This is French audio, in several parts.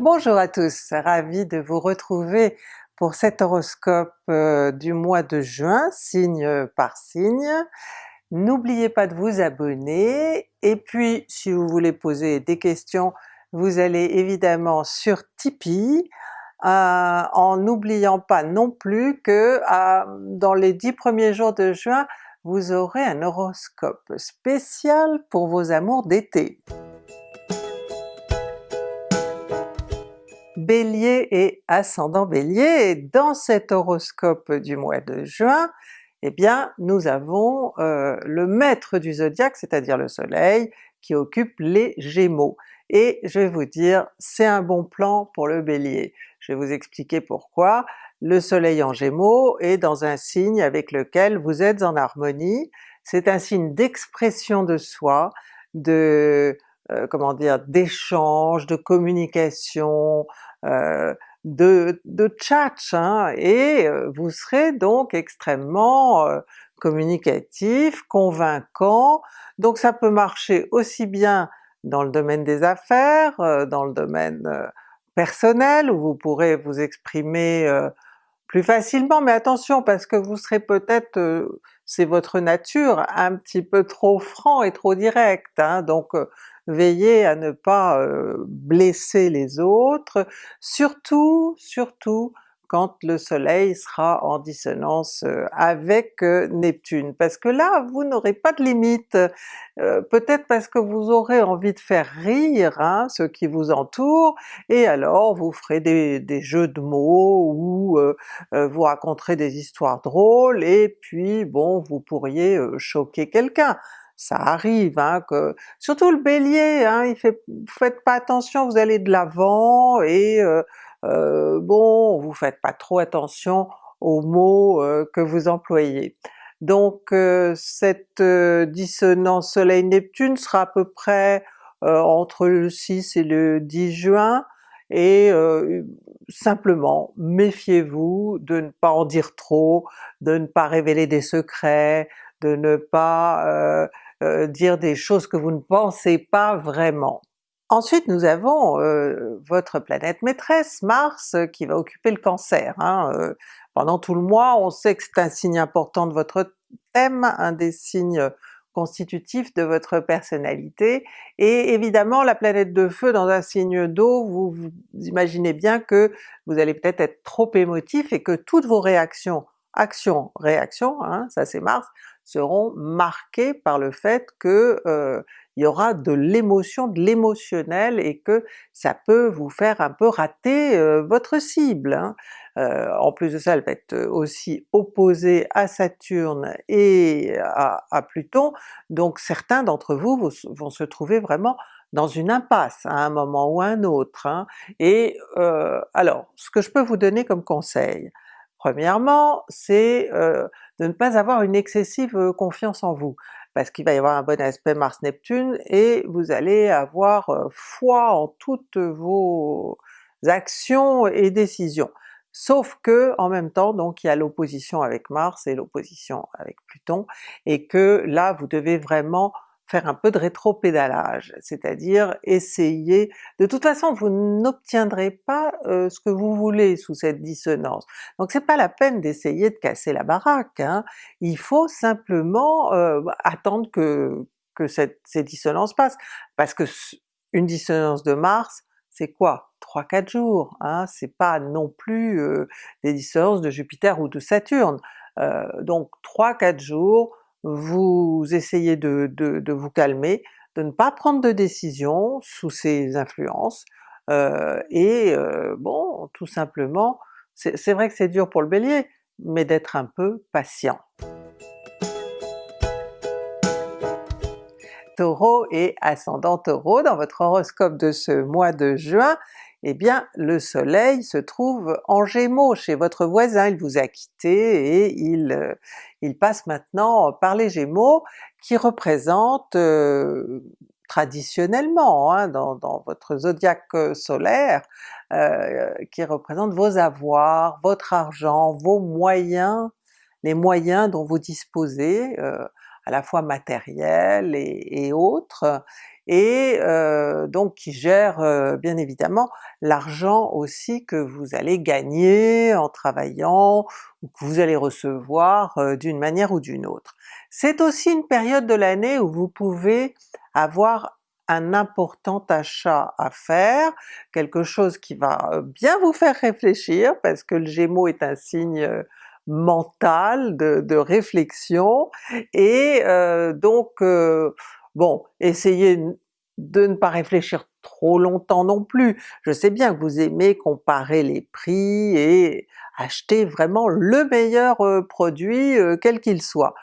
Bonjour à tous, ravi de vous retrouver pour cet horoscope euh, du mois de juin, signe par signe. N'oubliez pas de vous abonner, et puis si vous voulez poser des questions, vous allez évidemment sur Tipeee, euh, en n'oubliant pas non plus que euh, dans les dix premiers jours de juin, vous aurez un horoscope spécial pour vos amours d'été. Bélier et ascendant Bélier, dans cet horoscope du mois de juin, eh bien nous avons euh, le maître du zodiaque, c'est-à-dire le soleil, qui occupe les Gémeaux. Et je vais vous dire, c'est un bon plan pour le Bélier. Je vais vous expliquer pourquoi. Le soleil en Gémeaux est dans un signe avec lequel vous êtes en harmonie, c'est un signe d'expression de soi, de euh, comment dire, d'échange, de communication, de, de tchatch, hein, et euh, vous serez donc extrêmement communicatif, convaincant, donc ça peut marcher aussi bien dans le domaine des affaires, dans le domaine personnel, où vous pourrez vous exprimer plus facilement, mais attention parce que vous serez peut-être, c'est votre nature, un petit peu trop franc et trop direct, hein, donc veillez à ne pas blesser les autres, surtout, surtout quand le soleil sera en dissonance avec Neptune, parce que là vous n'aurez pas de limite, peut-être parce que vous aurez envie de faire rire hein, ceux qui vous entourent, et alors vous ferez des, jeux de mots ou vous raconterez des histoires drôles, et puis bon vous pourriez choquer quelqu'un. Ça arrive, hein, surtout le Bélier, hein, faites pas attention, vous allez de l'avant et euh, euh, bon, vous faites pas trop attention aux mots euh, que vous employez. Donc cette dissonance Soleil-Neptune sera à peu près entre le 6 et le 10 juin, et simplement méfiez-vous de ne pas en dire trop, de ne pas révéler des secrets, de ne pas euh, dire des choses que vous ne pensez pas vraiment. Ensuite nous avons euh, votre planète maîtresse, Mars, qui va occuper le Cancer. Hein, euh, pendant tout le mois, on sait que c'est un signe important de votre thème, un des signes constitutifs de votre personnalité, et évidemment la planète de feu dans un signe d'eau, vous, imaginez bien que vous allez peut-être être trop émotif et que toutes vos réactions, actions, réactions, hein, ça c'est Mars, seront marqués par le fait que euh, il y aura de l'émotion, de l'émotionnel et que ça peut vous faire un peu rater euh, votre cible. Hein. Euh, en plus de ça, elle va être aussi opposée à Saturne et à, Pluton, donc certains d'entre vous vont, se trouver vraiment dans une impasse à un moment ou à un autre. Hein. Et alors, ce que je peux vous donner comme conseil, Premièrement, c'est euh, de ne pas avoir une excessive euh, confiance en vous, parce qu'il va y avoir un bon aspect Mars-Neptune et vous allez avoir foi en toutes vos actions et décisions. Sauf que en même temps donc il y a l'opposition avec Mars et l'opposition avec Pluton, et que là vous devez vraiment faire un peu de rétro-pédalage, c'est-à-dire essayer... De toute façon vous n'obtiendrez pas euh, ce que vous voulez sous cette dissonance, donc c'est pas la peine d'essayer de casser la baraque, hein. il faut simplement euh, attendre que, cette, ces dissonances passent, parce que une dissonance de Mars, c'est quoi? 3-4 jours, hein? c'est pas non plus euh, des dissonances de Jupiter ou de Saturne. donc 3-4 jours, vous essayez de, vous calmer, de ne pas prendre de décision sous ces influences, euh, et euh, bon, tout simplement, c'est vrai que c'est dur pour le Bélier, mais d'être un peu patient. Taureau et ascendant Taureau, dans votre horoscope de ce mois de juin, eh bien le soleil se trouve en Gémeaux chez votre voisin, il vous a quitté et il, euh, passe maintenant par les Gémeaux qui représentent euh, traditionnellement hein, dans, votre zodiaque euh, solaire, qui représentent vos avoirs, votre argent, vos moyens, les moyens dont vous disposez, à la fois matériels et autres, et euh, donc qui gère euh, bien évidemment l'argent aussi que vous allez gagner en travaillant ou que vous allez recevoir euh, d'une manière ou d'une autre. C'est aussi une période de l'année où vous pouvez avoir un important achat à faire, quelque chose qui va bien vous faire réfléchir parce que le Gémeaux est un signe mental, de, réflexion, et euh, donc euh, bon, essayez de ne pas réfléchir trop longtemps non plus. Je sais bien que vous aimez comparer les prix et acheter vraiment le meilleur euh, produit quel qu'il soit.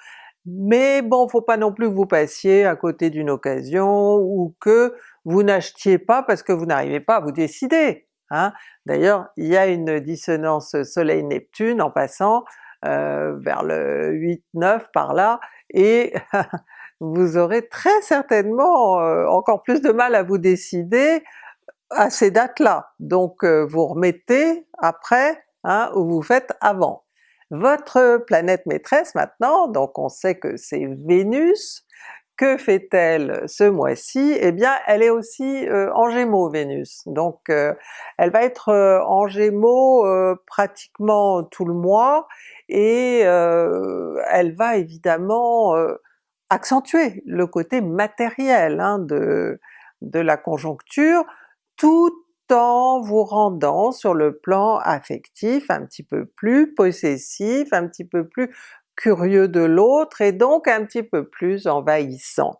Mais bon, faut pas non plus que vous passiez à côté d'une occasion ou que vous n'achetiez pas parce que vous n'arrivez pas à vous décider. Hein. D'ailleurs, il y a une dissonance Soleil-Neptune en passant euh, vers le 8-9 par là, et vous aurez très certainement euh, encore plus de mal à vous décider à ces dates-là. Donc euh, vous remettez après, hein, ou vous faites avant. Votre planète maîtresse maintenant, donc on sait que c'est Vénus, que fait-elle ce mois-ci? Eh bien elle est aussi euh, en Gémeaux Vénus, donc elle va être en Gémeaux pratiquement tout le mois, et elle va évidemment accentuer le côté matériel hein, de, de la conjoncture, tout en vous rendant sur le plan affectif un petit peu plus possessif, un petit peu plus curieux de l'autre et donc un petit peu plus envahissant.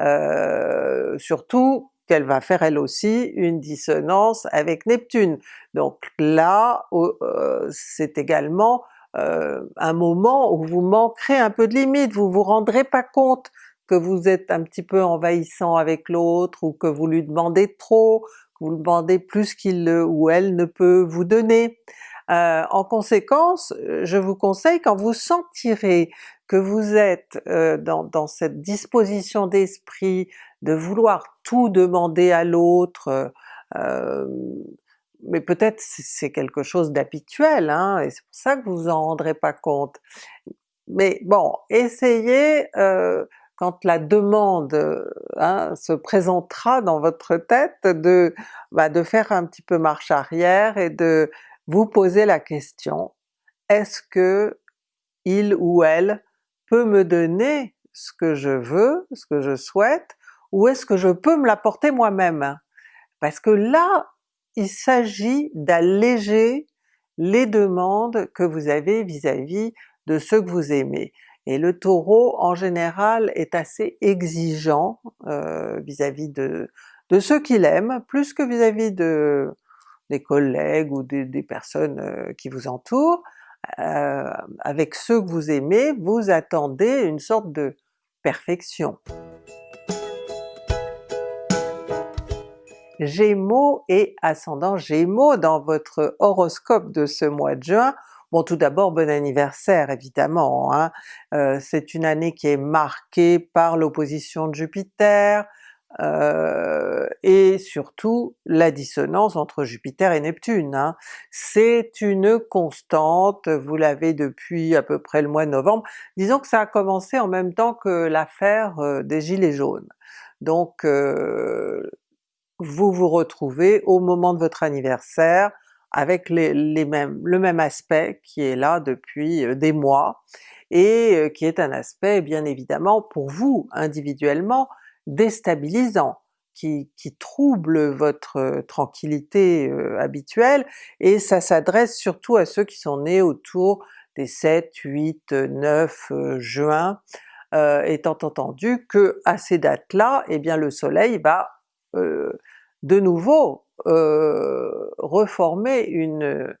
Euh, surtout qu'elle va faire elle aussi une dissonance avec Neptune. Donc là, euh, c'est également euh, un moment où vous manquerez un peu de limite, vous vous rendrez pas compte que vous êtes un petit peu envahissant avec l'autre, ou que vous lui demandez trop, que vous lui demandez plus qu'il ou elle ne peut vous donner. Euh, en conséquence, euh, je vous conseille quand vous sentirez que vous êtes dans, cette disposition d'esprit de vouloir tout demander à l'autre, mais peut-être c'est quelque chose d'habituel, hein, et c'est pour ça que vous vous en rendrez pas compte. Mais bon, essayez quand la demande hein, se présentera dans votre tête de, bah, de faire un petit peu marche arrière et de vous posez la question, est-ce que il ou elle peut me donner ce que je veux, ce que je souhaite, ou est-ce que je peux me l'apporter moi-même? Parce que là, il s'agit d'alléger les demandes que vous avez vis-à-vis de ceux que vous aimez. Et le Taureau en général est assez exigeant euh, vis-à-vis de, ceux qu'il aime, plus que vis-à-vis de, des collègues ou des, personnes euh, qui vous entourent, euh, avec ceux que vous aimez, vous attendez une sorte de perfection. Gémeaux et ascendant Gémeaux dans votre horoscope de ce mois de juin, Bon tout d'abord bon anniversaire évidemment, hein. Euh, c'est une année qui est marquée par l'opposition de Jupiter, euh, et surtout la dissonance entre Jupiter et Neptune. Hein. C'est une constante, vous l'avez depuis à peu près le mois de novembre, disons que ça a commencé en même temps que l'affaire euh, des gilets jaunes. Donc euh, vous vous retrouvez au moment de votre anniversaire avec les, mêmes, le même aspect qui est là depuis des mois, et qui est un aspect bien évidemment pour vous individuellement déstabilisant, qui, qui trouble votre euh, tranquillité euh, habituelle, et ça s'adresse surtout à ceux qui sont nés autour des 7, 8, 9 juin, euh, étant entendu que à ces dates-là, eh bien le soleil va de nouveau reformer une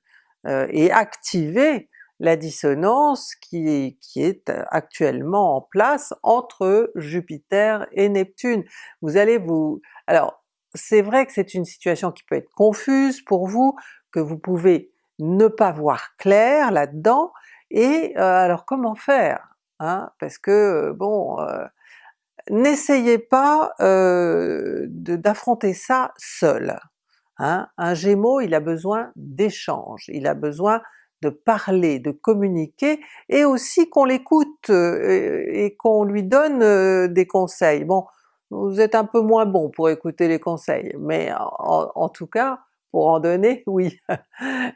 et activer la dissonance qui, est actuellement en place entre Jupiter et Neptune. Vous allez vous... Alors c'est vrai que c'est une situation qui peut être confuse pour vous, que vous pouvez ne pas voir clair là-dedans, et euh, alors comment faire? Hein? Parce que bon, euh, n'essayez pas euh, d'affronter ça seul. Hein? Un Gémeaux il a besoin d'échange, il a besoin de parler, de communiquer, et aussi qu'on l'écoute euh, et qu'on lui donne euh, des conseils. Bon, vous êtes un peu moins bon pour écouter les conseils, mais en, tout cas pour en donner, oui.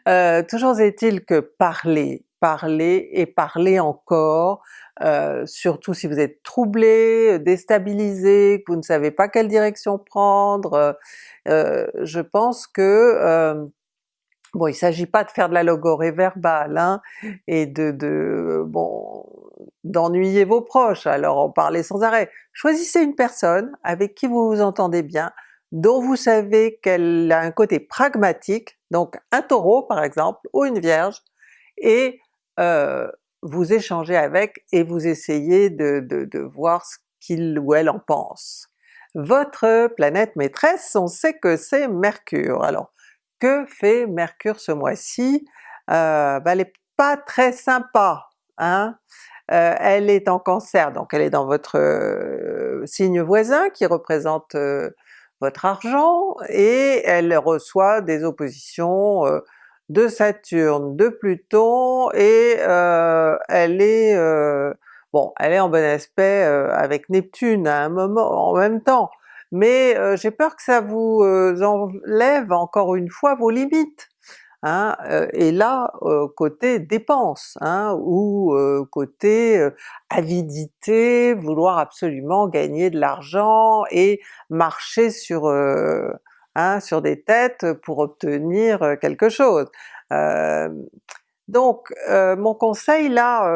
euh, toujours est-il que parler, parler et parler encore, euh, surtout si vous êtes troublé, déstabilisé, que vous ne savez pas quelle direction prendre, euh, je pense que euh, Bon, il s'agit pas de faire de la logorée verbale hein, et de, de bon d'ennuyer vos proches, alors en parler sans arrêt. Choisissez une personne avec qui vous vous entendez bien, dont vous savez qu'elle a un côté pragmatique, donc un Taureau par exemple, ou une Vierge, et euh, vous échangez avec et vous essayez de, de, de voir ce qu'il ou elle en pense. Votre planète maîtresse, on sait que c'est Mercure. Alors que fait Mercure ce mois-ci? Euh, ben elle est pas très sympa, hein? Euh, elle est en Cancer, donc elle est dans votre euh, signe voisin qui représente votre argent, et elle reçoit des oppositions de Saturne, de Pluton, et elle est bon, elle est en bon aspect avec Neptune à un moment en même temps, mais euh, j'ai peur que ça vous euh, enlève encore une fois vos limites. Hein, euh, et là, côté dépenses, hein, ou côté avidité, vouloir absolument gagner de l'argent et marcher sur, hein, sur des têtes pour obtenir quelque chose. donc mon conseil là,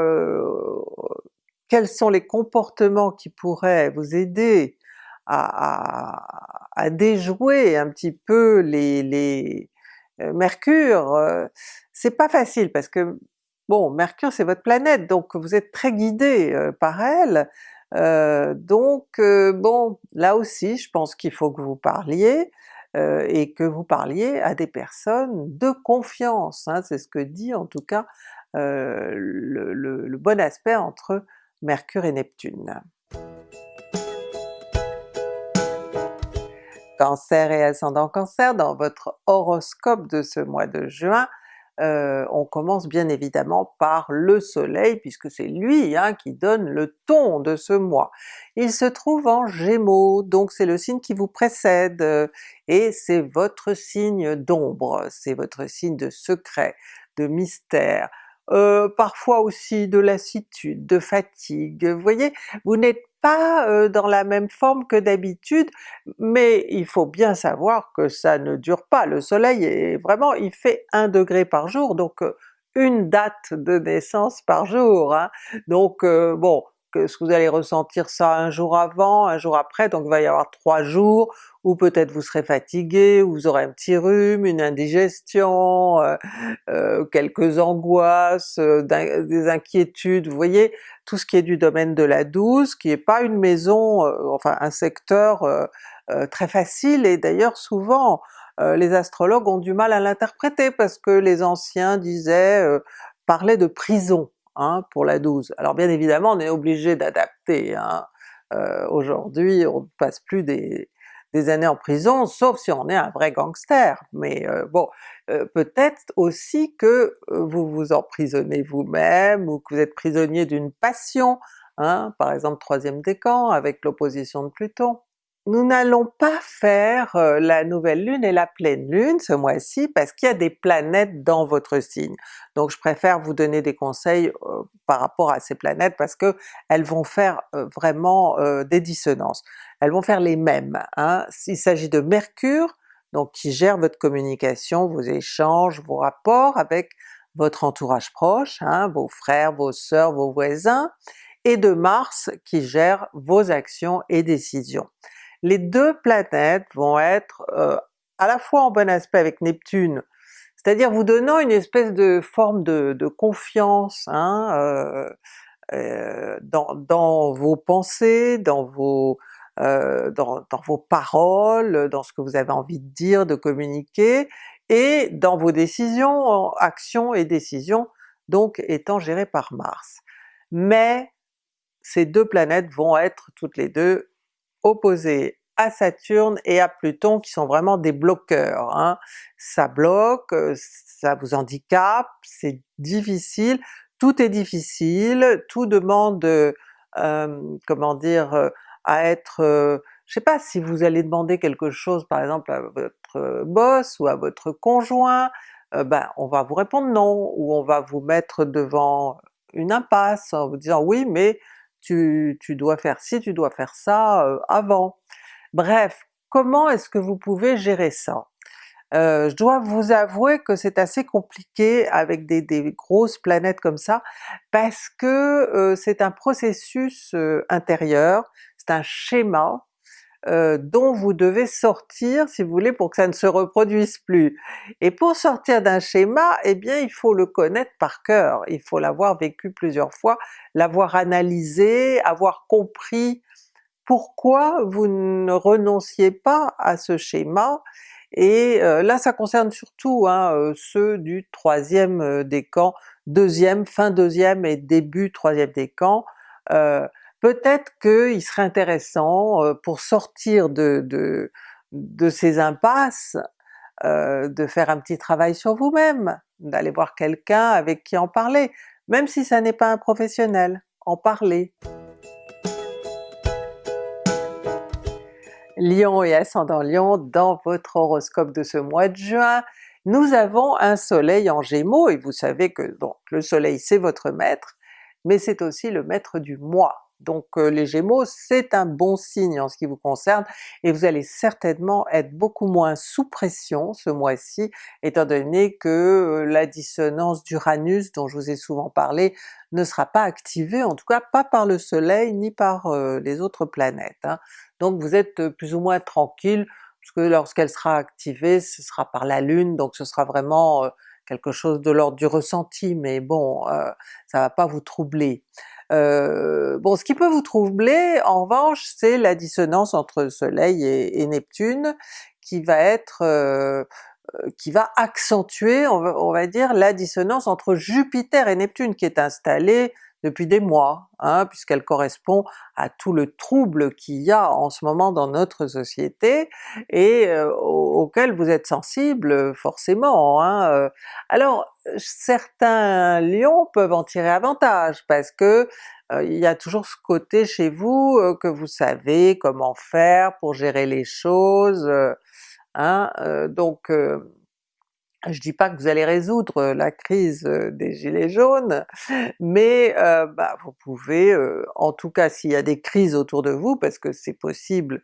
quels sont les comportements qui pourraient vous aider à, déjouer un petit peu les, les euh, Mercure, euh, c'est pas facile parce que bon, Mercure c'est votre planète, donc vous êtes très guidé euh, par elle, donc bon, là aussi je pense qu'il faut que vous parliez, et que vous parliez à des personnes de confiance, hein, c'est ce que dit en tout cas le bon aspect entre Mercure et Neptune. Cancer et ascendant Cancer, dans votre horoscope de ce mois de juin, euh, on commence bien évidemment par le soleil, puisque c'est lui hein, qui donne le ton de ce mois. Il se trouve en Gémeaux, donc c'est le signe qui vous précède, euh, et c'est votre signe d'ombre, c'est votre signe de secret, de mystère, euh, parfois aussi de lassitude, de fatigue. Vous voyez, vous n'êtes pas euh, dans la même forme que d'habitude, mais il faut bien savoir que ça ne dure pas. Le soleil est vraiment, il fait 1 degré par jour, donc euh, une date de naissance par jour. Hein. Donc bon, que ce que vous allez ressentir ça un jour avant, un jour après, donc il va y avoir trois jours où peut-être vous serez fatigué, ou vous aurez un petit rhume, une indigestion, euh, euh, quelques angoisses, euh, des inquiétudes, vous voyez, tout ce qui est du domaine de la douce, qui est pas une maison, enfin un secteur très facile, et d'ailleurs souvent les astrologues ont du mal à l'interpréter parce que les anciens disaient, parlaient de prison, Pour la 12. Alors bien évidemment on est obligé d'adapter, hein. euh, aujourd'hui on ne passe plus des, années en prison, sauf si on est un vrai gangster, mais euh, bon, euh, peut-être aussi que vous vous emprisonnez vous-même, ou que vous êtes prisonnier d'une passion, hein, par exemple troisième décan avec l'opposition de Pluton. Nous n'allons pas faire euh, la nouvelle lune et la pleine lune ce mois-ci parce qu'il y a des planètes dans votre signe. Donc je préfère vous donner des conseils euh, par rapport à ces planètes parce que elles vont faire euh, vraiment des dissonances. Elles vont faire les mêmes. Hein. S'il s'agit de Mercure, donc qui gère votre communication, vos échanges, vos rapports avec votre entourage proche, hein, vos frères, vos sœurs, vos voisins, et de Mars qui gère vos actions et décisions les deux planètes vont être euh, à la fois en bon aspect avec Neptune, c'est-à-dire vous donnant une espèce de forme de, confiance hein, euh, euh, dans, vos pensées, dans vos, dans, vos paroles, dans ce que vous avez envie de dire, de communiquer, et dans vos décisions, actions et décisions, donc étant gérées par Mars. Mais ces deux planètes vont être toutes les deux opposés à Saturne et à Pluton qui sont vraiment des bloqueurs. Hein. Ça bloque, euh, ça vous handicape, c'est difficile, tout est difficile, tout demande, euh, comment dire, euh, à être, je sais pas, si vous allez demander quelque chose par exemple à votre boss ou à votre conjoint, euh, ben on va vous répondre non, ou on va vous mettre devant une impasse en vous disant oui mais tu, dois faire ci, tu dois faire ça euh, avant. Bref, comment est-ce que vous pouvez gérer ça? Euh, je dois vous avouer que c'est assez compliqué avec des, grosses planètes comme ça, parce que euh, c'est un processus intérieur, c'est un schéma euh, dont vous devez sortir si vous voulez pour que ça ne se reproduise plus. Et pour sortir d'un schéma, eh bien il faut le connaître par cœur, il faut l'avoir vécu plusieurs fois, l'avoir analysé, avoir compris pourquoi vous ne renonciez pas à ce schéma, et euh, là ça concerne surtout hein, euh, ceux du troisième euh, décan, deuxième, fin deuxième et début troisième décan. Peut-être qu'il serait intéressant pour sortir de, de, de ces impasses, de faire un petit travail sur vous-même, d'aller voir quelqu'un avec qui en parler, même si ça n'est pas un professionnel, en parler. Lion et ascendant Lion, dans votre horoscope de ce mois de juin, nous avons un soleil en Gémeaux, et vous savez que donc le soleil c'est votre maître, mais c'est aussi le maître du mois. Donc euh, les Gémeaux c'est un bon signe en ce qui vous concerne, et vous allez certainement être beaucoup moins sous pression ce mois-ci, étant donné que euh, la dissonance d'Uranus dont je vous ai souvent parlé ne sera pas activée, en tout cas pas par le soleil ni par euh, les autres planètes. Hein. Donc vous êtes plus ou moins tranquille, parce que lorsqu'elle sera activée, ce sera par la Lune, donc ce sera vraiment quelque chose de l'ordre du ressenti, mais bon, ça va pas vous troubler. Euh, bon, ce qui peut vous troubler en revanche, c'est la dissonance entre Soleil et, Neptune qui va être euh, qui va accentuer, on va, dire, la dissonance entre Jupiter et Neptune qui est installée depuis des mois, hein, puisqu'elle correspond à tout le trouble qu'il y a en ce moment dans notre société et euh, auquel vous êtes sensible forcément. Hein. Euh. Alors certains lions peuvent en tirer avantage parce que euh, il y a toujours ce côté chez vous que vous savez comment faire pour gérer les choses, hein, donc je dis pas que vous allez résoudre la crise des gilets jaunes, mais euh, bah, vous pouvez, en tout cas s'il y a des crises autour de vous, parce que c'est possible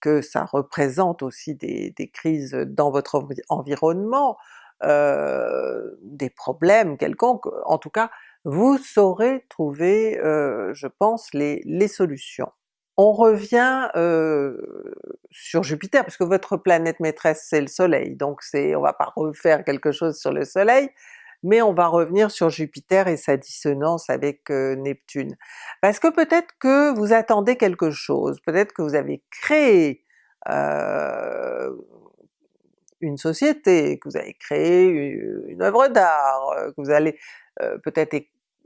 que ça représente aussi des, crises dans votre environnement, euh, des problèmes quelconques, en tout cas vous saurez trouver, je pense, les solutions. On revient sur Jupiter, parce que votre planète maîtresse c'est le soleil, donc c'est on va pas refaire quelque chose sur le soleil, mais on va revenir sur Jupiter et sa dissonance avec Neptune. Parce que peut-être que vous attendez quelque chose, peut-être que vous avez créé une société, que vous avez créé une œuvre d'art, que vous allez peut-être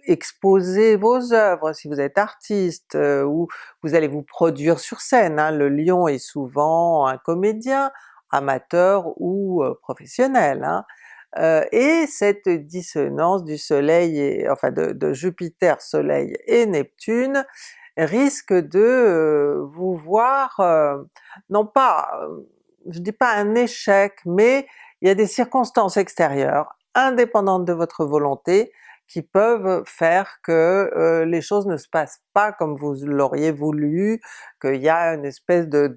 exposer vos œuvres si vous êtes artiste, euh, ou vous allez vous produire sur scène. Hein. Le lion est souvent un comédien, amateur ou euh, professionnel. Hein. Euh, et cette dissonance du soleil, et, enfin de, Jupiter, soleil et Neptune risque de vous voir, non pas, je dis pas un échec, mais il y a des circonstances extérieures, indépendantes de votre volonté, qui peuvent faire que euh, les choses ne se passent pas comme vous l'auriez voulu, qu'il y a une espèce de,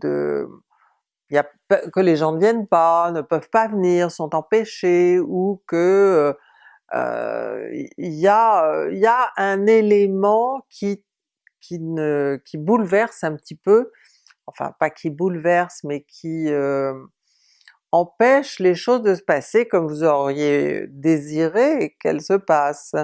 que les gens ne viennent pas, ne peuvent pas venir, sont empêchés, ou que euh, il y, a, un élément qui, qui bouleverse un petit peu, enfin pas qui bouleverse, mais qui euh, empêche les choses de se passer comme vous auriez désiré qu'elles se passent.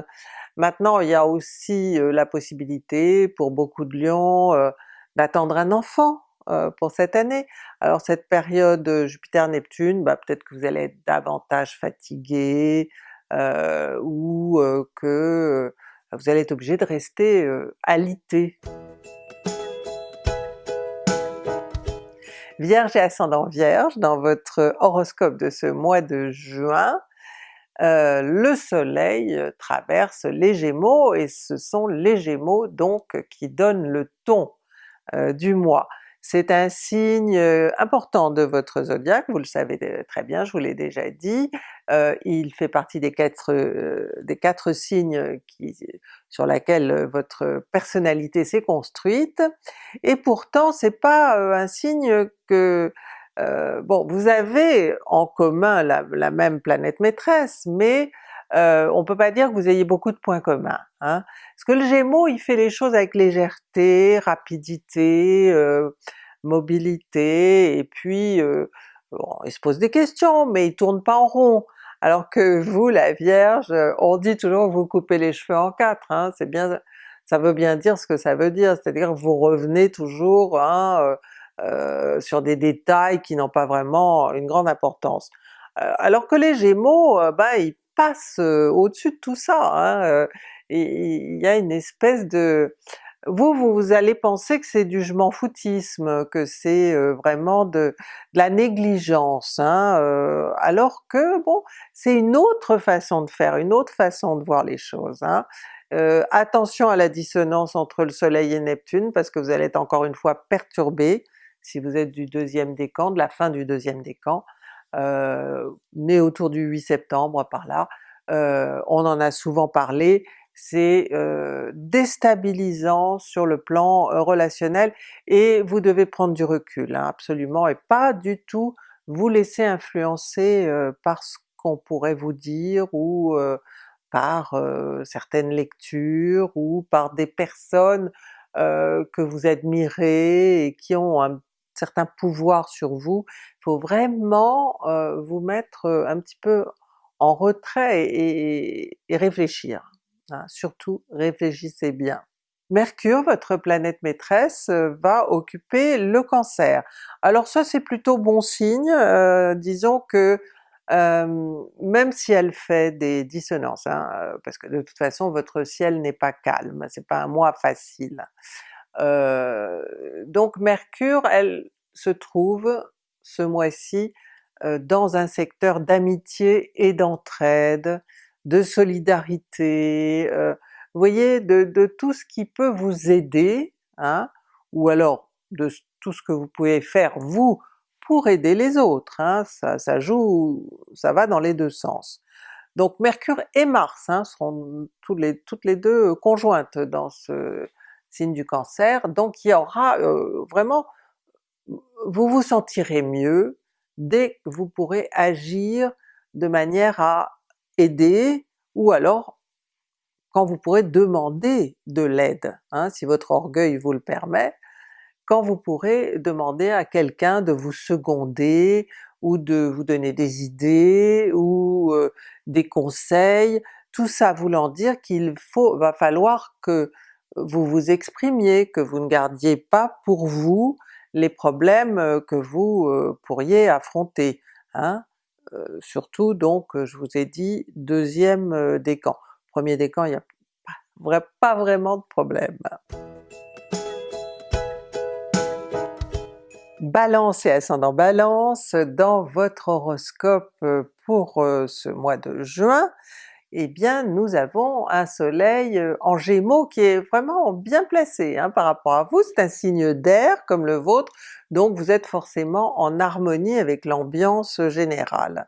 Maintenant il y a aussi euh, la possibilité pour beaucoup de lions euh, d'attendre un enfant euh, pour cette année. Alors cette période Jupiter-Neptune, bah, peut-être que vous allez être davantage fatigué, ou que vous allez être obligé de rester alité. Vierge et ascendant Vierge, dans votre horoscope de ce mois de juin, euh, le soleil traverse les Gémeaux et ce sont les Gémeaux donc qui donnent le ton euh, du mois. C'est un signe important de votre zodiaque, vous le savez très bien, je vous l'ai déjà dit, il fait partie des quatre, des quatre signes qui, sur lesquels votre personnalité s'est construite, et pourtant c'est pas un signe que... bon, vous avez en commun la même planète maîtresse, mais euh, on peut pas dire que vous ayez beaucoup de points communs. Hein? Parce que le Gémeaux il fait les choses avec légèreté, rapidité, euh, mobilité, et puis euh, il se pose des questions, mais il tourne pas en rond. Alors que vous, la Vierge, on dit toujours que vous coupez les cheveux en quatre, hein? c'est bien, ça veut bien dire ce que ça veut dire, c'est-à-dire vous revenez toujours hein, euh, sur des détails qui n'ont pas vraiment une grande importance. alors que les Gémeaux, ben, ils au-dessus de tout ça, hein, il y a une espèce de... Vous, vous, allez penser que c'est du je m'en foutisme, que c'est vraiment de, la négligence, hein, alors que bon, c'est une autre façon de faire, une autre façon de voir les choses. Hein. attention à la dissonance entre le soleil et Neptune, parce que vous allez être encore une fois perturbé, si vous êtes du deuxième décan, de la fin du deuxième décan, né autour du 8 septembre par là, euh, on en a souvent parlé, c'est euh, déstabilisant sur le plan relationnel et vous devez prendre du recul hein, absolument et pas du tout vous laisser influencer par ce qu'on pourrait vous dire ou par certaines lectures ou par des personnes que vous admirez et qui ont un certain pouvoir sur vous, faut vraiment euh, vous mettre euh, un petit peu en retrait et, réfléchir. Hein. Surtout réfléchissez bien. Mercure, votre planète maîtresse, euh, va occuper le Cancer. Alors ça c'est plutôt bon signe, disons que même si elle fait des dissonances, hein, parce que de toute façon votre ciel n'est pas calme, c'est pas un mois facile. Euh, donc Mercure, elle se trouve ce mois-ci euh, dans un secteur d'amitié et d'entraide, de solidarité, euh, vous voyez, de, tout ce qui peut vous aider, hein, ou alors de tout ce que vous pouvez faire vous pour aider les autres, hein, ça, joue, ça va dans les deux sens. Donc Mercure et Mars hein, seront toutes les, toutes les deux conjointes dans ce, signe du Cancer, donc il y aura euh, vraiment, vous vous sentirez mieux dès que vous pourrez agir de manière à aider, ou alors quand vous pourrez demander de l'aide, hein, si votre orgueil vous le permet, quand vous pourrez demander à quelqu'un de vous seconder, ou de vous donner des idées, ou euh, des conseils, tout ça voulant dire qu'il faut, va falloir que vous vous exprimiez, que vous ne gardiez pas pour vous les problèmes euh, que vous euh, pourriez affronter. Hein? Euh, surtout donc, je vous ai dit, deuxième décan. Premier décan, il n'y a pas, vraiment de problème. Balance et ascendant Balance, dans votre horoscope pour ce mois de juin, eh bien nous avons un soleil euh, en Gémeaux qui est vraiment bien placé hein, par rapport à vous, c'est un signe d'air comme le vôtre, donc vous êtes forcément en harmonie avec l'ambiance générale.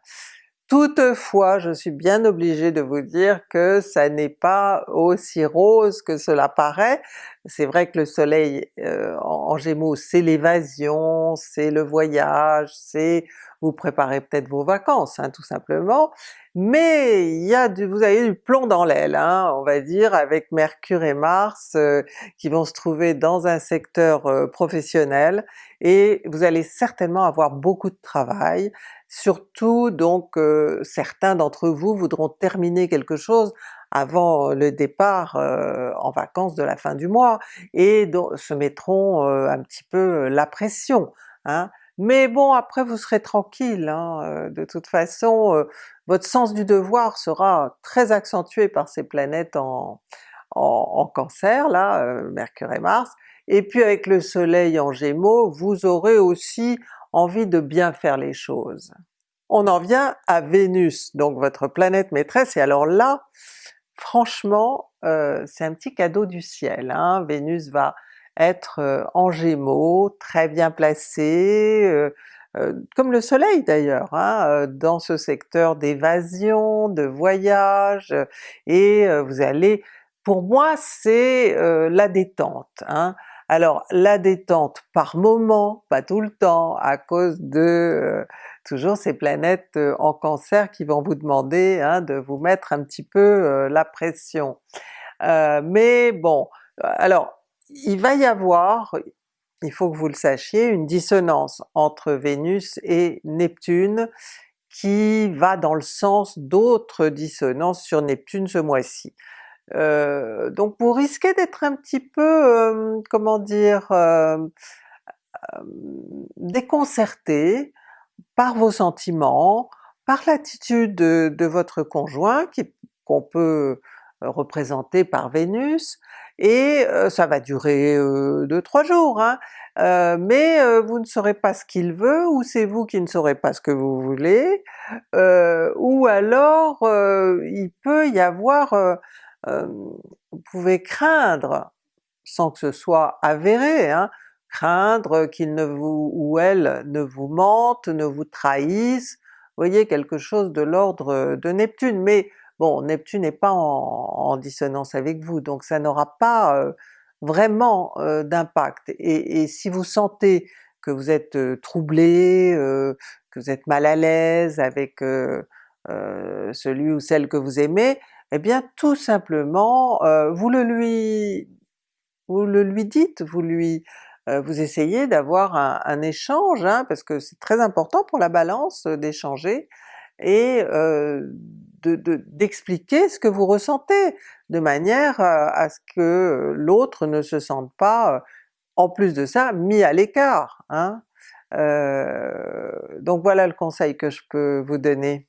Toutefois, je suis bien obligée de vous dire que ça n'est pas aussi rose que cela paraît. C'est vrai que le soleil euh, en, Gémeaux c'est l'évasion, c'est le voyage, c'est vous préparez peut-être vos vacances hein, tout simplement, mais il y a du, vous avez du plomb dans l'aile, hein, on va dire, avec Mercure et Mars euh, qui vont se trouver dans un secteur euh, professionnel, et vous allez certainement avoir beaucoup de travail, surtout donc euh, certains d'entre vous voudront terminer quelque chose avant le départ en vacances de la fin du mois, et se mettront un petit peu la pression. Hein. Mais bon après vous serez tranquille, hein, de toute façon votre sens du devoir sera très accentué par ces planètes en, en, Cancer là, euh, Mercure et Mars, et puis avec le soleil en Gémeaux, vous aurez aussi envie de bien faire les choses. On en vient à Vénus, donc votre planète maîtresse, et alors là, franchement, euh, c'est un petit cadeau du ciel. Hein? Vénus va être en Gémeaux, très bien placé, comme le soleil d'ailleurs, hein, dans ce secteur d'évasion, de voyage, et vous allez... Pour moi c'est la détente. Hein. Alors la détente par moment, pas tout le temps, à cause de toujours ces planètes en Cancer qui vont vous demander hein, de vous mettre un petit peu la pression. mais bon, alors il va y avoir, il faut que vous le sachiez, une dissonance entre Vénus et Neptune qui va dans le sens d'autres dissonances sur Neptune ce mois-ci. Euh, donc vous risquez d'être un petit peu, euh, comment dire, euh, déconcerté par vos sentiments, par l'attitude de, votre conjoint qu'on peut représenter par Vénus, et ça va durer 2-3 jours, hein, mais vous ne saurez pas ce qu'il veut, ou c'est vous qui ne saurez pas ce que vous voulez, ou alors il peut y avoir, vous pouvez craindre, sans que ce soit avéré, hein, craindre qu'il ne vous ou elle ne vous mente, ne vous trahisse, voyez quelque chose de l'ordre de Neptune, mais bon Neptune n'est pas en, dissonance avec vous, donc ça n'aura pas euh, vraiment euh, d'impact. Et, si vous sentez que vous êtes euh, troublé, que vous êtes mal à l'aise avec celui ou celle que vous aimez, eh bien tout simplement vous le lui vous le lui dites, vous lui vous essayez d'avoir un, échange, hein, parce que c'est très important pour la Balance d'échanger, et d'expliquer ce que vous ressentez, de manière à ce que l'autre ne se sente pas, en plus de ça, mis à l'écart. Hein. donc voilà le conseil que je peux vous donner.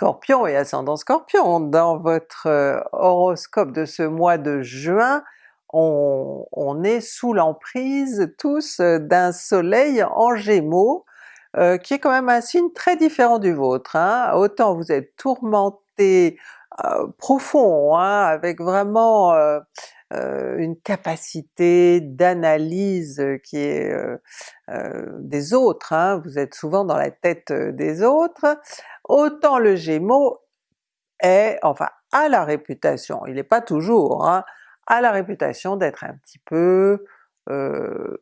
Scorpion et ascendant Scorpion, dans votre horoscope de ce mois de juin, on, est sous l'emprise tous d'un soleil en Gémeaux, euh, qui est quand même un signe très différent du vôtre. Hein. Autant vous êtes tourmenté euh, profond, hein, avec vraiment euh, une capacité d'analyse qui est des autres, hein. vous êtes souvent dans la tête des autres, autant le Gémeaux est, enfin a la réputation, il n'est pas toujours, hein, a la réputation d'être un petit peu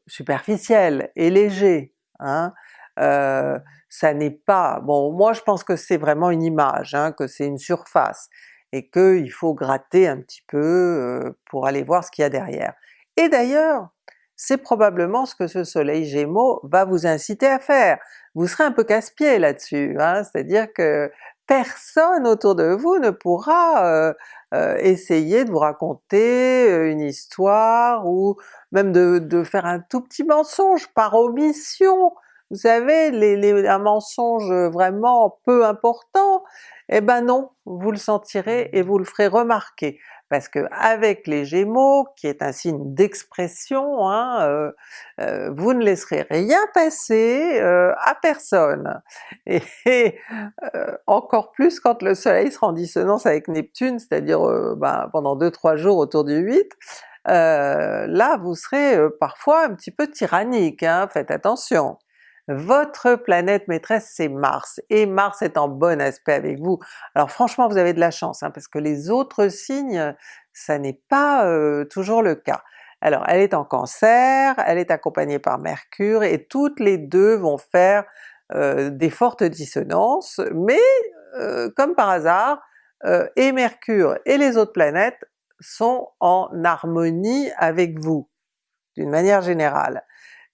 superficiel et léger. Hein? Euh, ça n'est pas... bon moi je pense que c'est vraiment une image, hein, que c'est une surface, et qu'il faut gratter un petit peu euh, pour aller voir ce qu'il y a derrière. Et d'ailleurs, c'est probablement ce que ce soleil Gémeaux va vous inciter à faire. Vous serez un peu casse-pied là-dessus, hein, c'est-à-dire que personne autour de vous ne pourra euh, essayer de vous raconter une histoire ou même de, faire un tout petit mensonge par omission, vous savez, un mensonge vraiment peu important, eh ben non, vous le sentirez et vous le ferez remarquer, parce que avec les Gémeaux, qui est un signe d'expression, hein, euh, euh, vous ne laisserez rien passer euh, à personne. Et, encore plus quand le soleil sera en dissonance avec Neptune, c'est-à-dire ben, pendant 2-3 jours autour du 8, là vous serez parfois un petit peu tyrannique, hein, faites attention. Votre planète maîtresse c'est Mars, et Mars est en bon aspect avec vous. Alors franchement vous avez de la chance, hein, parce que les autres signes, ça n'est pas euh, toujours le cas. Alors elle est en Cancer, elle est accompagnée par Mercure, et toutes les deux vont faire euh, des fortes dissonances, mais euh, comme par hasard, et Mercure et les autres planètes sont en harmonie avec vous, d'une manière générale.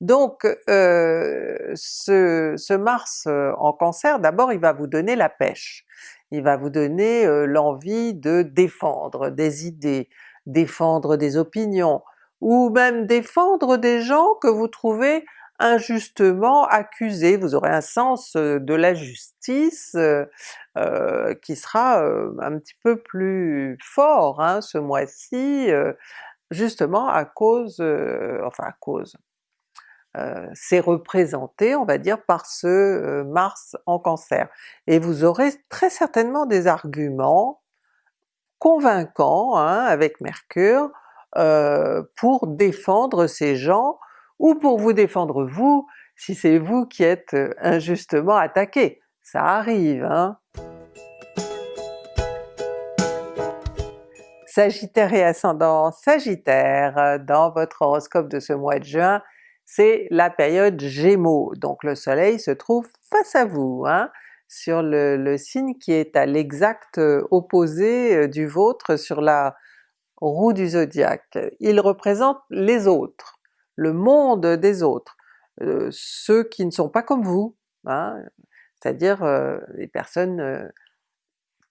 Donc euh, ce, Mars euh, en Cancer, d'abord il va vous donner la pêche, il va vous donner euh, l'envie de défendre des idées, défendre des opinions, ou même défendre des gens que vous trouvez injustement accusés. Vous aurez un sens de la justice qui sera un petit peu plus fort hein, ce mois-ci, justement à cause, enfin à cause, euh, c'est représenté, on va dire, par ce euh, Mars en Cancer. Et vous aurez très certainement des arguments convaincant hein, avec Mercure euh, pour défendre ces gens ou pour vous défendre vous si c'est vous qui êtes euh, injustement attaqué. Ça arrive hein! Sagittaire et ascendant Sagittaire, dans votre horoscope de ce mois de juin, c'est la période Gémeaux, donc le soleil se trouve face à vous, hein, sur le, signe qui est à l'exact euh, opposé euh, du vôtre sur la roue du zodiaque. Il représente les autres, le monde des autres, euh, ceux qui ne sont pas comme vous, hein, c'est-à-dire les personnes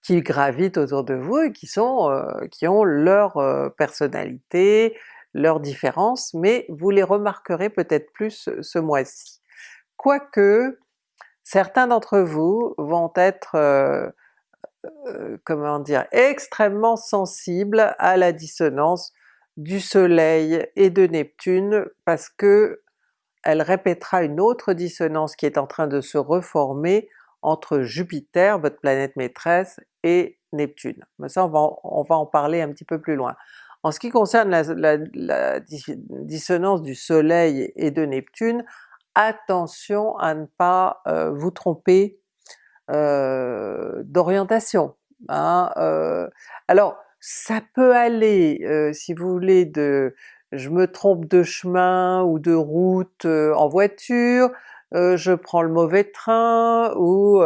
qui gravitent autour de vous et qui sont qui ont leur personnalité, leurs différences, mais vous les remarquerez peut-être plus ce mois-ci. Quoique certains d'entre vous vont être euh, comment dire, extrêmement sensibles à la dissonance du soleil et de Neptune parce que elle répétera une autre dissonance qui est en train de se reformer entre Jupiter, votre planète maîtresse, et Neptune. Mais ça on va, on va en parler un petit peu plus loin. En ce qui concerne la, dissonance du soleil et de Neptune, attention à ne pas euh, vous tromper euh, d'orientation. Hein, euh. alors ça peut aller, si vous voulez, de je me trompe de chemin ou de route en voiture, je prends le mauvais train, ou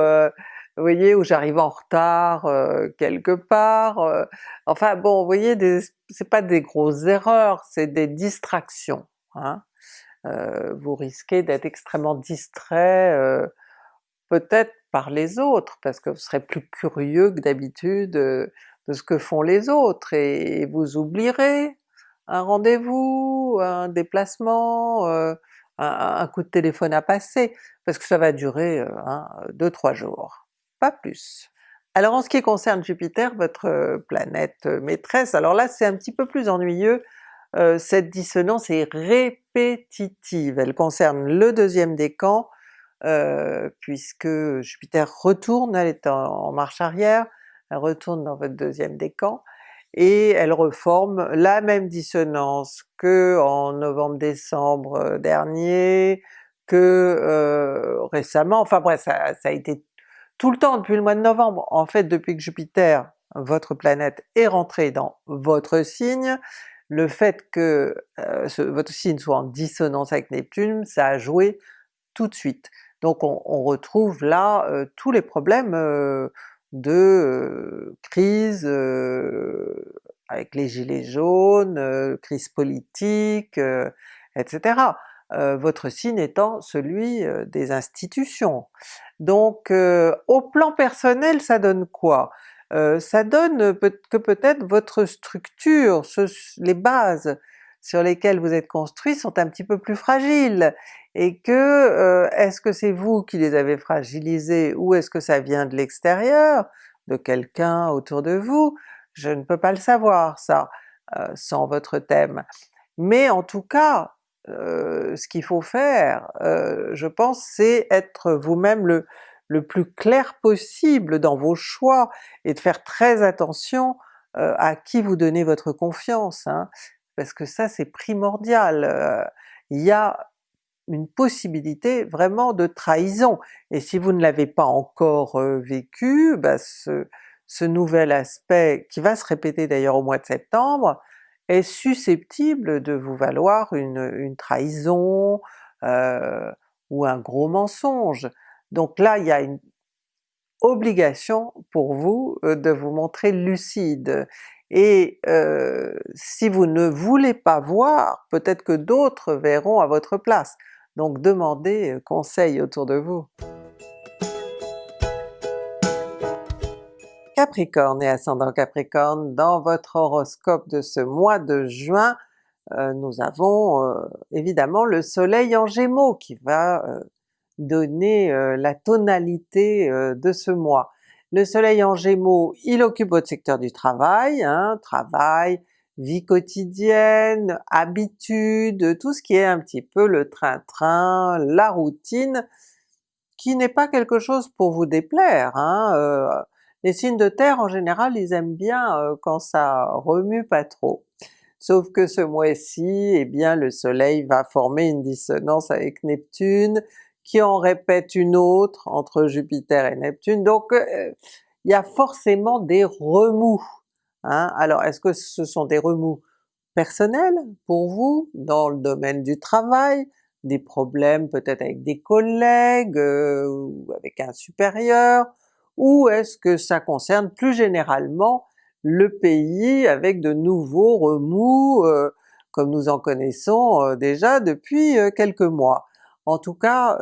vous voyez, où j'arrive en retard euh, quelque part, enfin bon, vous voyez, c'est pas des grosses erreurs, c'est des distractions. Hein. vous risquez d'être extrêmement distrait peut-être par les autres, parce que vous serez plus curieux que d'habitude de ce que font les autres, et vous oublierez un rendez-vous, un déplacement, un, coup de téléphone à passer, parce que ça va durer 2-3 hein, jours, pas plus. Alors en ce qui concerne Jupiter, votre euh, planète euh, maîtresse, alors là c'est un petit peu plus ennuyeux, euh, cette dissonance est répétitive, elle concerne le deuxième décan, puisque Jupiter retourne, elle est en, marche arrière, elle retourne dans votre deuxième décan, et elle reforme la même dissonance que en novembre-décembre dernier, que récemment, enfin bref ça, a été tout le temps depuis le mois de novembre. En fait depuis que Jupiter, votre planète, est rentré dans votre signe, le fait que euh, votre signe soit en dissonance avec Neptune, ça a joué tout de suite. Donc on, retrouve là tous les problèmes de crise avec les gilets jaunes, crise politique, etc. votre signe étant celui des institutions. Donc au plan personnel ça donne quoi? ça donne que peut-être votre structure, les bases sur lesquelles vous êtes construit sont un petit peu plus fragiles, et que euh, est-ce que c'est vous qui les avez fragilisés ou est-ce que ça vient de l'extérieur, de quelqu'un autour de vous? Je ne peux pas le savoir ça, euh, sans votre thème. Mais en tout cas, euh, ce qu'il faut faire, je pense, c'est être vous-même le, plus clair possible dans vos choix et de faire très attention à qui vous donnez votre confiance, hein, parce que ça c'est primordial. Il y a une possibilité vraiment de trahison. Et si vous ne l'avez pas encore euh, vécu, bah ce, ce, nouvel aspect, qui va se répéter d'ailleurs au mois de septembre, est susceptible de vous valoir une, trahison euh, ou un gros mensonge. Donc là il y a une obligation pour vous euh, de vous montrer lucide. Et euh, si vous ne voulez pas voir, peut-être que d'autres verront à votre place donc demandez conseil autour de vous. Capricorne et ascendant Capricorne, dans votre horoscope de ce mois de juin, euh, nous avons euh, évidemment le soleil en Gémeaux qui va donner la tonalité de ce mois. Le soleil en Gémeaux, il occupe votre secteur du travail, hein, travail, vie quotidienne, habitude, tout ce qui est un petit peu le train-train, la routine, qui n'est pas quelque chose pour vous déplaire. Hein, euh, Les signes de terre en général ils aiment bien euh, quand ça remue pas trop. Sauf que ce mois-ci, eh bien le soleil va former une dissonance avec Neptune, qui en répète une autre entre Jupiter et Neptune, donc euh, il y a forcément des remous. Hein? Alors est-ce que ce sont des remous personnels pour vous, dans le domaine du travail, des problèmes peut-être avec des collègues, euh, ou avec un supérieur, ou est-ce que ça concerne plus généralement le pays avec de nouveaux remous euh, comme nous en connaissons euh, déjà depuis quelques mois? En tout cas,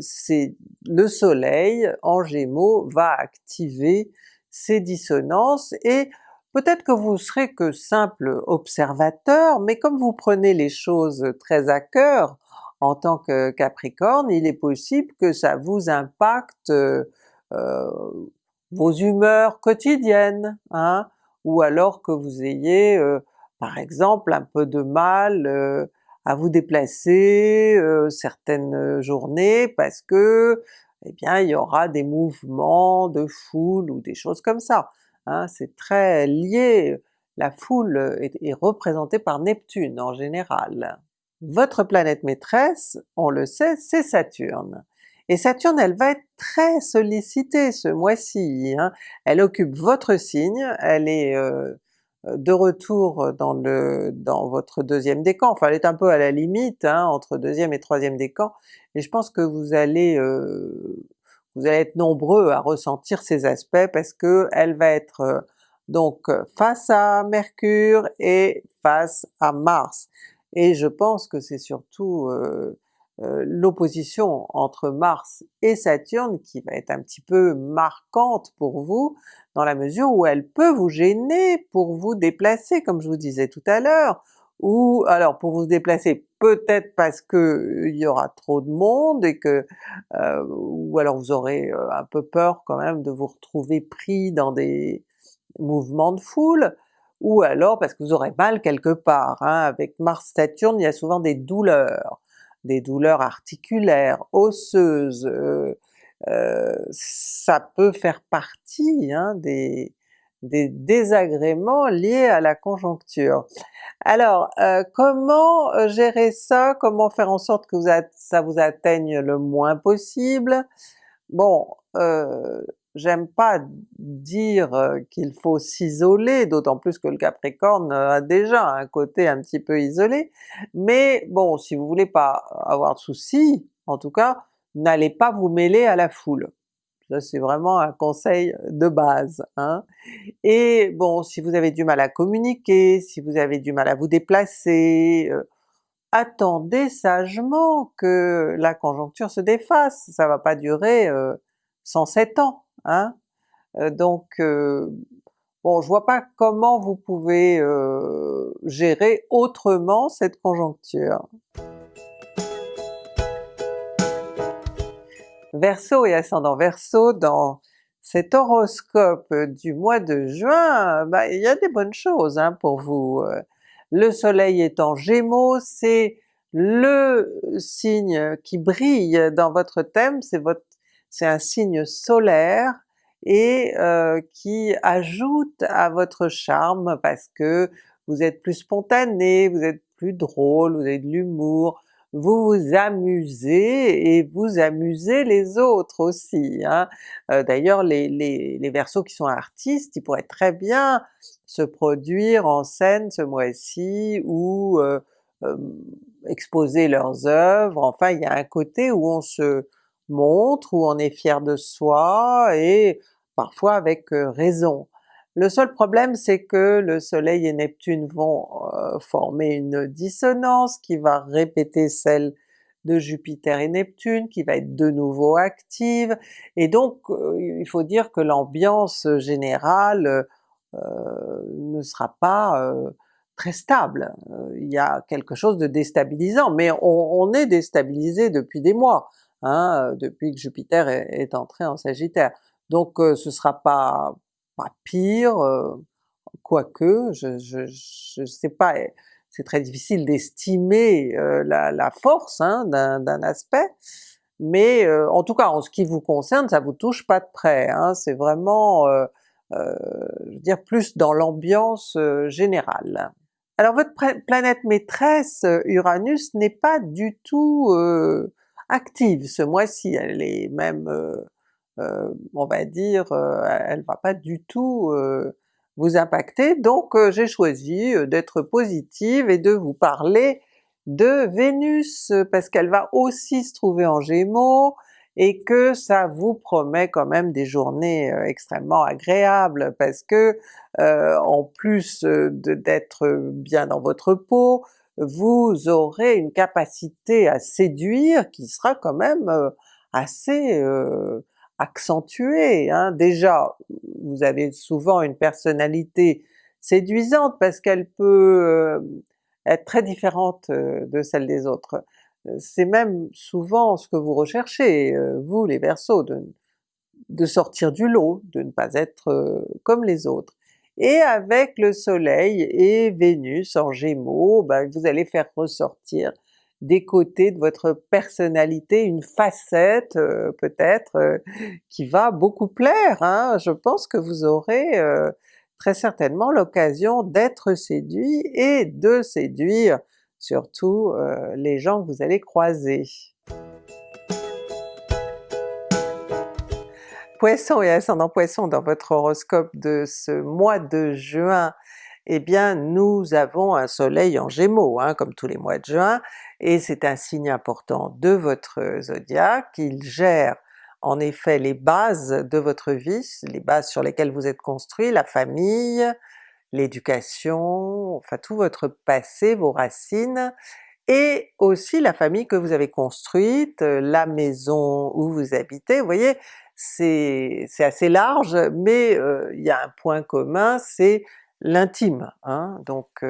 c'est le soleil en Gémeaux va activer ces dissonances et peut-être que vous serez que simple observateur, mais comme vous prenez les choses très à cœur, en tant que Capricorne, il est possible que ça vous impacte euh, vos humeurs quotidiennes, hein? ou alors que vous ayez euh, par exemple un peu de mal euh, à vous déplacer certaines journées parce que eh bien il y aura des mouvements de foule ou des choses comme ça. Hein? C'est très lié, la foule est représentée par Neptune en général. Votre planète maîtresse, on le sait, c'est Saturne. Et Saturne, elle va être très sollicitée ce mois-ci, hein. elle occupe votre signe, elle est euh, de retour dans le dans votre deuxième décan, enfin elle est un peu à la limite hein, entre deuxième et troisième décan, et je pense que vous allez euh, vous allez être nombreux à ressentir ces aspects parce que elle va être euh, donc face à Mercure et face à Mars. Et je pense que c'est surtout euh, euh, l'opposition entre Mars et Saturne qui va être un petit peu marquante pour vous, dans la mesure où elle peut vous gêner pour vous déplacer, comme je vous disais tout à l'heure, ou alors pour vous déplacer peut-être parce que il y aura trop de monde et que euh, ou alors vous aurez un peu peur quand même de vous retrouver pris dans des mouvements de foule, ou alors parce que vous aurez mal quelque part. Hein. Avec Mars-Saturne, il y a souvent des douleurs, des douleurs articulaires, osseuses, euh, euh, ça peut faire partie hein, des, désagréments liés à la conjoncture. Alors euh, comment gérer ça? Comment faire en sorte que ça vous atteigne le moins possible? Bon, j'aime pas dire euh, qu'il faut s'isoler, d'autant plus que le Capricorne euh, a déjà un côté un petit peu isolé, mais bon, si vous voulez pas avoir de soucis, en tout cas, n'allez pas vous mêler à la foule. Ça c'est vraiment un conseil de base. Hein. Et bon, si vous avez du mal à communiquer, si vous avez du mal à vous déplacer, euh, attendez sagement que la conjoncture se défasse, ça va pas durer euh, 107 ans. Hein? Euh, donc euh, bon, je vois pas comment vous pouvez euh, gérer autrement cette conjoncture. Verseau et ascendant Verseau, dans cet horoscope du mois de juin, bah, il y a des bonnes choses hein, pour vous. Le soleil est en Gémeaux, c'est le signe qui brille dans votre thème, c'est votre c'est un signe solaire et euh, qui ajoute à votre charme parce que vous êtes plus spontané, vous êtes plus drôle, vous avez de l'humour, vous vous amusez et vous amusez les autres aussi. Hein. Euh, d'ailleurs les, les, Verseaux qui sont artistes, ils pourraient très bien se produire en scène ce mois-ci ou euh, exposer leurs œuvres, enfin il y a un côté où on se montre, où on est fier de soi, et parfois avec euh, raison. Le seul problème c'est que le soleil et Neptune vont euh, former une dissonance qui va répéter celle de Jupiter et Neptune, qui va être de nouveau active, et donc euh, il faut dire que l'ambiance générale ne sera pas très stable. il y a quelque chose de déstabilisant, mais on, on est déstabilisé depuis des mois. Hein, euh, depuis que Jupiter est, entré en Sagittaire. Donc euh, ce sera pas, pas pire, euh, quoique, je, je, je sais pas, c'est très difficile d'estimer la, la, force hein, d'un aspect, mais en tout cas en ce qui vous concerne, ça vous touche pas de près, hein, c'est vraiment je veux dire plus dans l'ambiance générale. Alors votre planète maîtresse Uranus n'est pas du tout active. Ce mois-ci, elle est même, on va dire, elle va pas du tout vous impacter, donc j'ai choisi d'être positive et de vous parler de Vénus, parce qu'elle va aussi se trouver en Gémeaux, et que ça vous promet quand même des journées extrêmement agréables, parce que en plus d'être bien dans votre peau, vous aurez une capacité à séduire qui sera quand même assez accentuée. Hein. Déjà, vous avez souvent une personnalité séduisante parce qu'elle peut être très différente de celle des autres. C'est même souvent ce que vous recherchez, vous les Verseaux, de sortir du lot, de ne pas être comme les autres. Et avec le soleil et Vénus en Gémeaux, ben, vous allez faire ressortir des côtés de votre personnalité, une facette euh, peut-être euh, qui va beaucoup plaire. Hein. Je pense que vous aurez euh, très certainement l'occasion d'être séduit et de séduire surtout les gens que vous allez croiser. Poisson et ascendant Poisson dans votre horoscope de ce mois de juin, eh bien nous avons un soleil en Gémeaux, hein, comme tous les mois de juin, et c'est un signe important de votre zodiaque, il gère en effet les bases de votre vie, les bases sur lesquelles vous êtes construit, la famille, l'éducation, enfin tout votre passé, vos racines, et aussi la famille que vous avez construite, la maison où vous habitez, vous voyez c'est assez large, mais il y a un point commun, c'est l'intime. Hein? Donc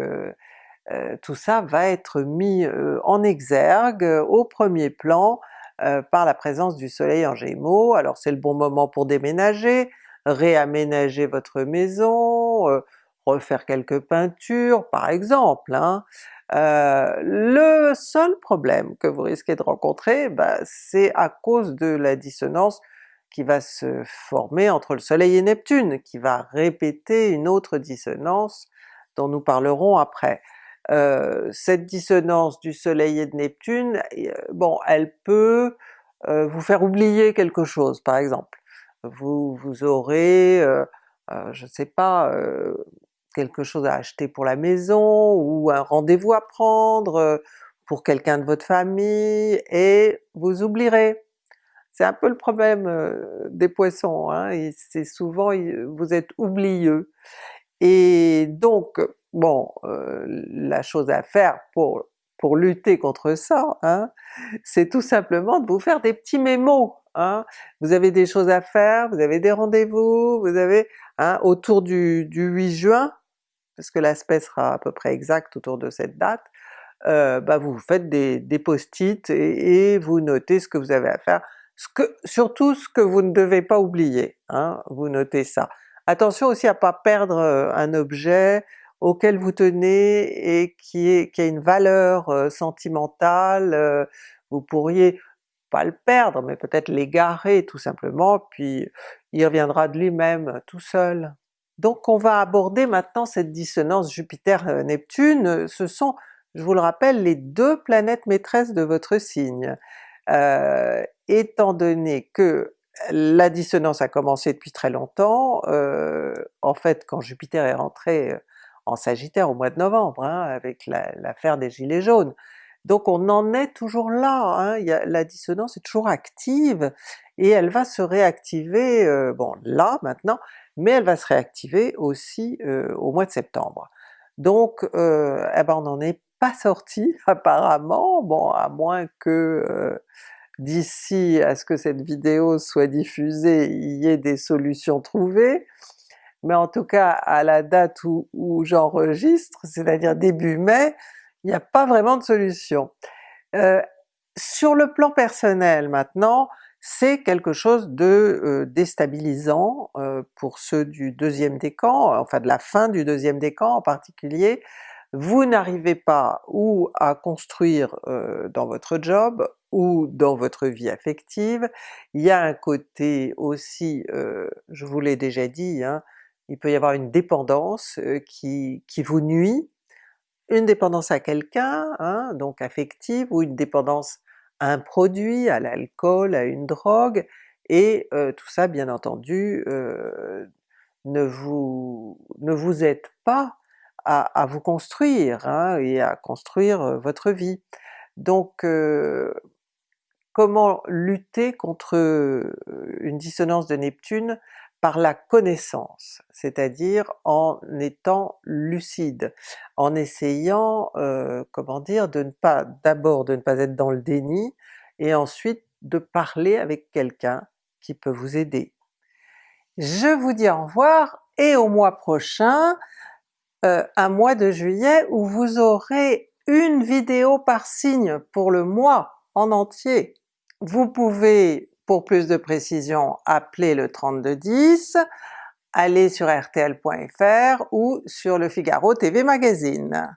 tout ça va être mis en exergue, au premier plan, par la présence du soleil en Gémeaux. Alors c'est le bon moment pour déménager, réaménager votre maison, refaire quelques peintures par exemple. Hein? le seul problème que vous risquez de rencontrer, bah, c'est à cause de la dissonance qui va se former entre le soleil et Neptune, qui va répéter une autre dissonance dont nous parlerons après. Euh, cette dissonance du soleil et de Neptune, euh, bon elle peut euh, vous faire oublier quelque chose par exemple. Vous, vous aurez, je sais pas, quelque chose à acheter pour la maison, ou un rendez-vous à prendre pour quelqu'un de votre famille, et vous oublierez. C'est un peu le problème des Poissons, hein, c'est souvent vous êtes oublieux. Et donc, bon, la chose à faire pour, pour lutter contre ça, hein, c'est tout simplement de vous faire des petits mémos. Hein. Vous avez des choses à faire, vous avez des rendez-vous, vous avez hein, autour du, du 8 juin, parce que l'aspect sera à peu près exact autour de cette date, euh, bah vous faites des, des post-it et, et, vous notez ce que vous avez à faire surtout ce que vous ne devez pas oublier, hein, vous notez ça. Attention aussi à pas perdre euh, un objet auquel vous tenez et qui, est, qui a une valeur euh, sentimentale, euh, vous pourriez pas le perdre, mais peut-être l'égarer tout simplement, puis il reviendra de lui-même tout seul. Donc on va aborder maintenant cette dissonance Jupiter-Neptune, ce sont, je vous le rappelle, les deux planètes maîtresses de votre signe. Euh, étant donné que la dissonance a commencé depuis très longtemps, euh, en fait quand Jupiter est rentré euh, en Sagittaire au mois de novembre, hein, avec l'affaire des gilets jaunes. Donc on en est toujours là, hein, la dissonance est toujours active, et elle va se réactiver, euh, bon là maintenant, mais elle va se réactiver aussi euh, au mois de septembre. Donc eh ben on n'en est sorti apparemment, bon à moins que d'ici à ce que cette vidéo soit diffusée, il y ait des solutions trouvées, mais en tout cas à la date où, j'enregistre, c'est-à-dire début mai, il n'y a pas vraiment de solution. Euh, sur le plan personnel maintenant, c'est quelque chose de euh, déstabilisant euh, pour ceux du deuxième décan, enfin de la fin du deuxième décan en particulier, vous n'arrivez pas ou à construire dans votre job, ou dans votre vie affective. Il y a un côté aussi, euh, je vous l'ai déjà dit, hein, il peut y avoir une dépendance euh, qui, qui vous nuit, une dépendance à quelqu'un, hein, donc affective, ou une dépendance à un produit, à l'alcool, à une drogue, et euh, tout ça bien entendu ne vous ne vous aide pas à, vous construire hein, et à construire votre vie. Donc comment lutter contre une dissonance de Neptune? Par la connaissance, c'est-à-dire en étant lucide, en essayant, comment dire, de ne pas d'abord de ne pas être dans le déni, et ensuite de parler avec quelqu'un qui peut vous aider. Je vous dis au revoir et au mois prochain, euh, un mois de juillet où vous aurez une vidéo par signe pour le mois en entier. Vous pouvez, pour plus de précision, appeler le 3210, aller sur rtl.fr ou sur le Figaro TV Magazine.